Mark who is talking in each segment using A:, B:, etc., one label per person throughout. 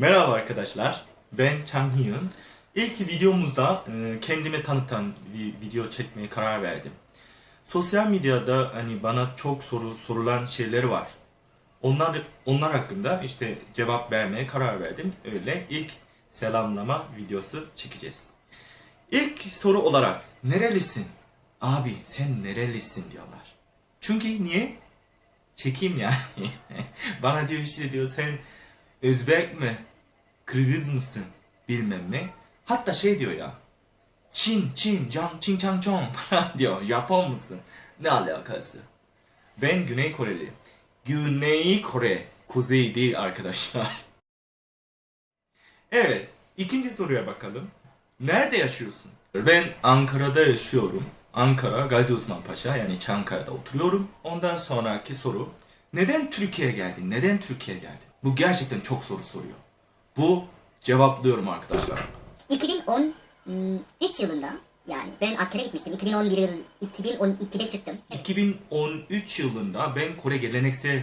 A: Merhaba arkadaşlar, ben Chang Hyun. İlk videomuzda e, kendimi tanıtan bir video çekmeye karar verdim. Sosyal medyada hani bana çok soru sorulan şeyler var. Onlar onlar hakkında işte cevap vermeye karar verdim. Öyle ilk selamlama videosu çekeceğiz. İlk soru olarak nerelisin? Abi sen nerelisin diyorlar. Çünkü niye? Çekeyim yani. Bana diyor işte diyor sen Özbek mi? Kırgız mısın? Bilmem ne. Hatta şey diyor ya. Çin, Çin, Can, Çin, Çang, Çong falan diyor. Japon musun? Ne alakası? Ben Güney Koreli. Güney Kore. Kuzey değil arkadaşlar. Evet. ikinci soruya bakalım. Nerede yaşıyorsun? Ben Ankara'da yaşıyorum. Ankara, Gazi Osman Paşa yani Çankaya'da oturuyorum. Ondan sonraki soru. Neden Türkiye'ye geldin? Neden Türkiye'ye geldin? Bu gerçekten çok soru soruyor. Bu cevaplıyorum arkadaşlar.
B: 2013 yılında yani ben askere gitmiştim. 2011 yıl 2012'de çıktım.
A: 2013 yılında ben Kore geleneksel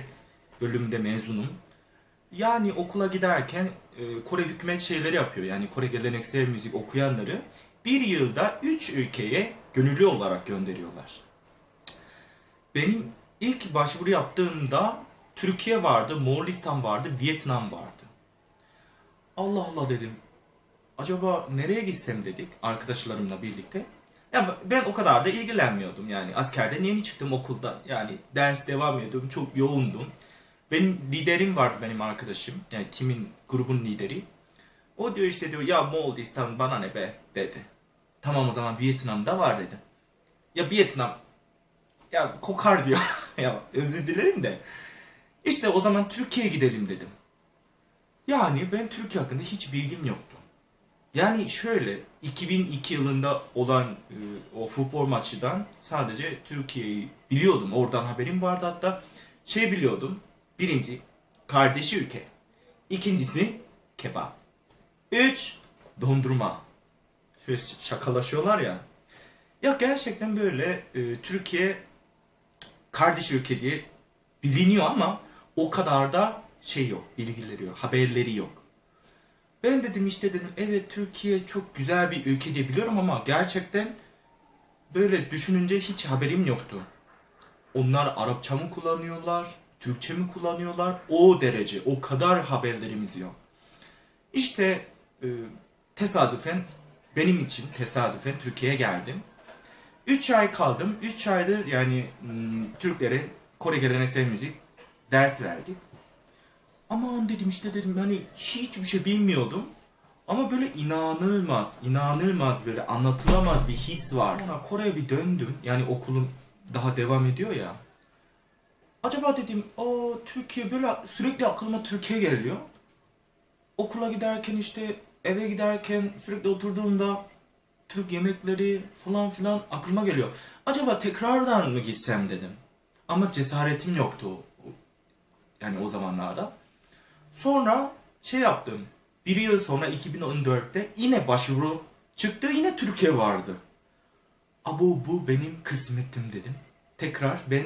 A: bölümünde mezunum. Yani okula giderken e, Kore hükümet şeyleri yapıyor. Yani Kore geleneksel müzik okuyanları bir yılda 3 ülkeye gönüllü olarak gönderiyorlar. Benim ilk başvuru yaptığımda Türkiye vardı, Moğolistan vardı, Vietnam vardı. Allah Allah dedim. Acaba nereye gitsem dedik arkadaşlarımla birlikte. Ya ben o kadar da ilgilenmiyordum yani. Askerden yeni çıktım okuldan. Yani ders devam ediyordum. Çok yoğundum. Benim liderim vardı benim arkadaşım. Yani timin, grubun lideri. O diyor işte diyor ya Moğolistan bana ne be dedi. Tamam o zaman Vietnam'da var dedi. Ya Vietnam ya kokar diyor. ya özür dilerim de. İşte o zaman Türkiye'ye gidelim dedim. Yani ben Türkiye hakkında hiç bilgim yoktu. Yani şöyle 2002 yılında olan e, o futbol maçından sadece Türkiye'yi biliyordum. Oradan haberim vardı hatta şey biliyordum. Birinci kardeşi ülke. İkincisi kebap. Üç dondurma. Şöyle şakalaşıyorlar ya. Ya gerçekten böyle e, Türkiye kardeş ülke diye biliniyor ama o kadar da şey yok, bilgileri yok, haberleri yok. Ben dedim işte dedim evet Türkiye çok güzel bir ülke diye biliyorum ama gerçekten böyle düşününce hiç haberim yoktu. Onlar Arapça mı kullanıyorlar, Türkçe mi kullanıyorlar? O derece, o kadar haberlerimiz yok. İşte e, tesadüfen benim için tesadüfen Türkiye'ye geldim. 3 ay kaldım. 3 aydır yani hmm, Türklere Kore geleneksel müzik ders verdik. Aman dedim işte dedim hani hiçbir şey bilmiyordum. Ama böyle inanılmaz, inanılmaz böyle anlatılamaz bir his var. Sonra Kore'ye bir döndüm. Yani okulum daha devam ediyor ya. Acaba dedim o Türkiye böyle sürekli aklıma Türkiye geliyor. Okula giderken işte eve giderken sürekli oturduğumda Türk yemekleri falan filan aklıma geliyor. Acaba tekrardan mı gitsem dedim. Ama cesaretim yoktu. Yani o zamanlarda. Sonra şey yaptım. Bir yıl sonra 2014'te yine başvuru çıktı. Yine Türkiye vardı. Abu bu benim kısmetim dedim. Tekrar ben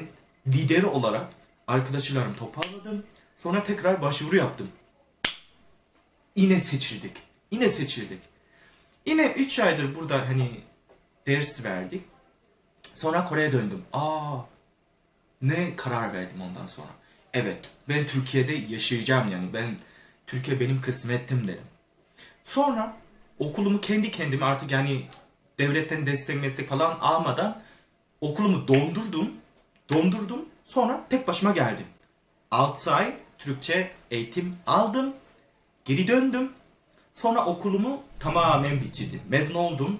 A: lider olarak arkadaşlarım toparladım. Sonra tekrar başvuru yaptım. Yine seçildik. Yine seçildik. Yine 3 aydır burada hani ders verdik. Sonra Kore'ye döndüm. Aa ne karar verdim ondan sonra. Evet ben Türkiye'de yaşayacağım yani ben Türkiye benim kısmetim dedim. Sonra okulumu kendi kendime artık yani devletten destek meslek falan almadan okulumu dondurdum. Dondurdum. Sonra tek başıma geldim. 6 ay Türkçe eğitim aldım. Geri döndüm. Sonra okulumu tamamen bitirdim. Mezun oldum.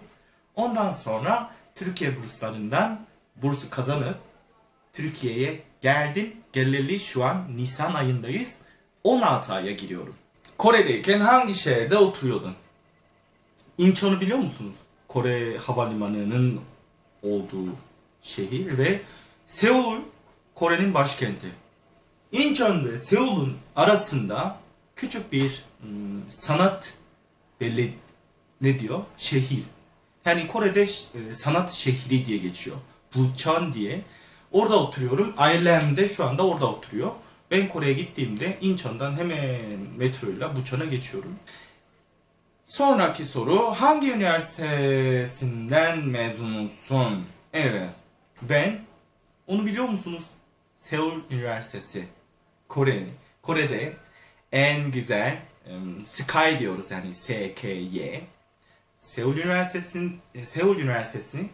A: Ondan sonra Türkiye burslarından bursu kazanıp Türkiye'ye geldim. Geleli şu an Nisan ayındayız. 16 aya giriyorum. Kore'deyken hangi şehirde oturuyordun? Incheon'u biliyor musunuz? Kore havalimanının olduğu şehir ve Seul Kore'nin başkenti. Incheon ve Seul'un arasında küçük bir ım, sanat belli ne diyor? Şehir. Yani Kore'de e, sanat şehri diye geçiyor. Bucheon diye. Orada oturuyorum. Ailem de şu anda orada oturuyor. Ben Kore'ye gittiğimde Incheon'dan hemen metroyla Bucheon'a geçiyorum. Sonraki soru hangi üniversitesinden mezunsun? Evet. Ben onu biliyor musunuz? Seul Üniversitesi. Kore. Kore'de en güzel em, Sky diyoruz yani S-K-Y. Seul Üniversitesi'nin Seul Üniversitesi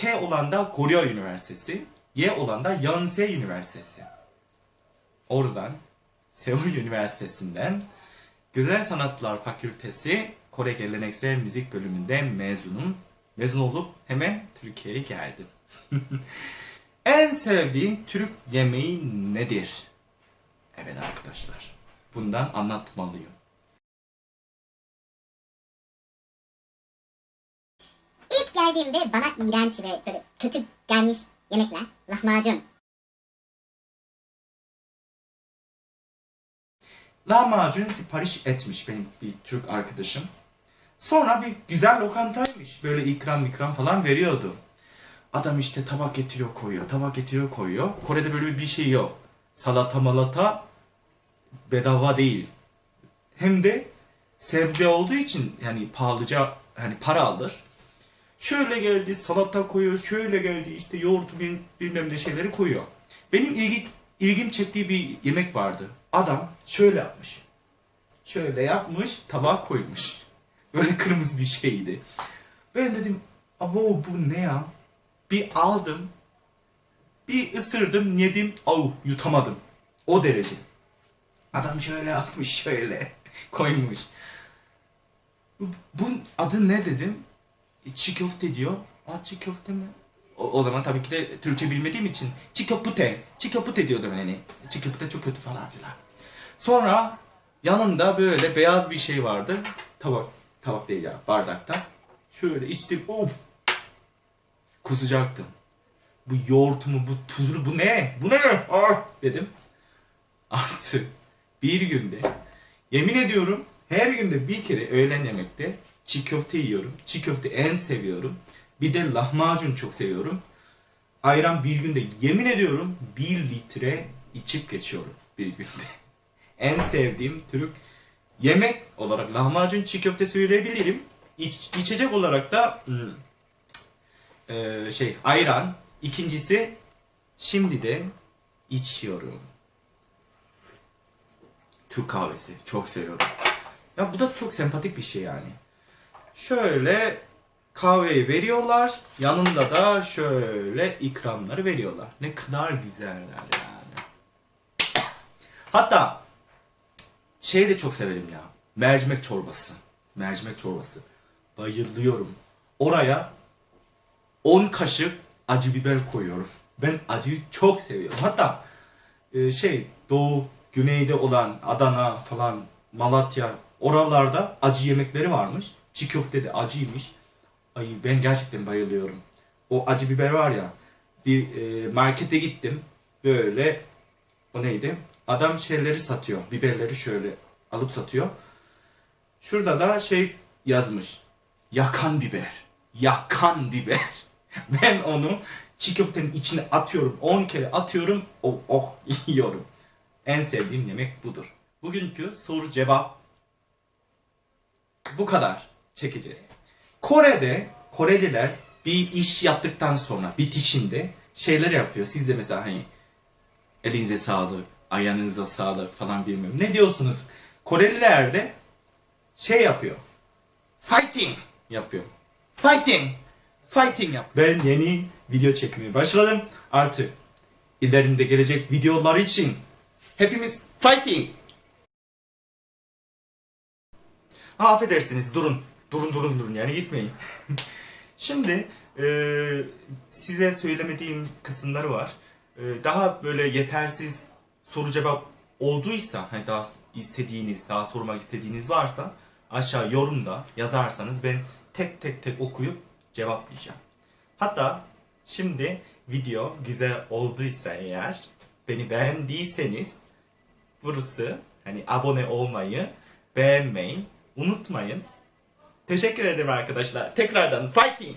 A: K olan da Goryeo Üniversitesi, Y olan da Yonsei Üniversitesi. Oradan Seul Üniversitesi'nden Güzel Sanatlar Fakültesi Kore Geleneksel Müzik bölümünde mezunum. Mezun olup hemen Türkiye'ye geldim. en sevdiğin Türk yemeği nedir? Evet arkadaşlar. Bundan anlatmalıyım.
B: Geldiğimde bana iğrenç ve böyle kötü gelmiş yemekler. Lahmacun.
A: lahmacun sipariş etmiş benim bir Türk arkadaşım. Sonra bir güzel lokantaymış. Böyle ikram ikram falan veriyordu. Adam işte tabak getiriyor koyuyor, tabak getiriyor koyuyor. Kore'de böyle bir şey yok. Salata malata bedava değil. Hem de sebze olduğu için yani pahalıca hani para alır. Şöyle geldi salata koyuyor, şöyle geldi işte yoğurt bil- bilmem ne şeyleri koyuyor. Benim ilgi, ilgim çektiği bir yemek vardı. Adam şöyle yapmış. Şöyle yapmış, tabağa koymuş. Böyle kırmızı bir şeydi. Ben dedim, abo bu ne ya? Bir aldım, bir ısırdım, yedim, au yutamadım. O derece. Adam şöyle yapmış, şöyle koymuş. Bu, adı ne dedim? E, Çiğ köfte diyor. Aa çiğ köfte mi? O, o zaman tabii ki de Türkçe bilmediğim için çiğ köfte, çiğ köfte diyordum yani. Çiğ köfte çok kötü falan filan. Sonra yanında böyle beyaz bir şey vardı. Tabak, tabak değil ya bardakta. Şöyle içtim. Of. Kusacaktım. Bu yoğurt mu, bu tuzlu, bu ne? Bu ne? Ah dedim. Artık bir günde yemin ediyorum her günde bir kere öğlen yemekte çiğ köfte yiyorum. Çiğ köfte en seviyorum. Bir de lahmacun çok seviyorum. Ayran bir günde yemin ediyorum bir litre içip geçiyorum bir günde. en sevdiğim Türk yemek olarak lahmacun çiğ köfte söyleyebilirim. İç, içecek olarak da hmm, eee, şey ayran. İkincisi şimdi de içiyorum. Türk kahvesi. Çok seviyorum. Ya bu da çok sempatik bir şey yani. Şöyle kahveyi veriyorlar. Yanında da şöyle ikramları veriyorlar. Ne kadar güzeller yani. Hatta şey de çok severim ya. Mercimek çorbası. Mercimek çorbası. Bayılıyorum. Oraya 10 kaşık acı biber koyuyorum. Ben acıyı çok seviyorum. Hatta e, şey Doğu, Güney'de olan Adana falan, Malatya oralarda acı yemekleri varmış. Çiğ köfte de acıymış. Ay ben gerçekten bayılıyorum. O acı biber var ya. Bir e, markete gittim. Böyle o neydi? Adam şeyleri satıyor. Biberleri şöyle alıp satıyor. Şurada da şey yazmış. Yakan biber. Yakan biber. Ben onu çiğ köftenin içine atıyorum. 10 kere atıyorum. Oh, oh yiyorum. En sevdiğim yemek budur. Bugünkü soru cevap bu kadar çekeceğiz. Kore'de Koreliler bir iş yaptıktan sonra bitişinde şeyler yapıyor. Siz de mesela hani elinize sağlık, ayağınıza sağlık falan bilmem. Ne diyorsunuz? Koreliler de şey yapıyor. Fighting yapıyor. Fighting. Fighting yap. Ben yeni video çekmeye başladım. Artık ilerimde gelecek videolar için hepimiz fighting. Ha, affedersiniz durun. Durun durun durun yani gitmeyin. Şimdi e, size söylemediğim kısımları var. E, daha böyle yetersiz soru cevap olduysa hani daha istediğiniz, daha sormak istediğiniz varsa aşağı yorumda yazarsanız ben tek tek tek okuyup cevaplayacağım. Hatta şimdi video güzel olduysa eğer beni beğendiyseniz burası hani abone olmayı, beğenmeyi unutmayın. Teşekkür ederim arkadaşlar. Tekrardan fighting.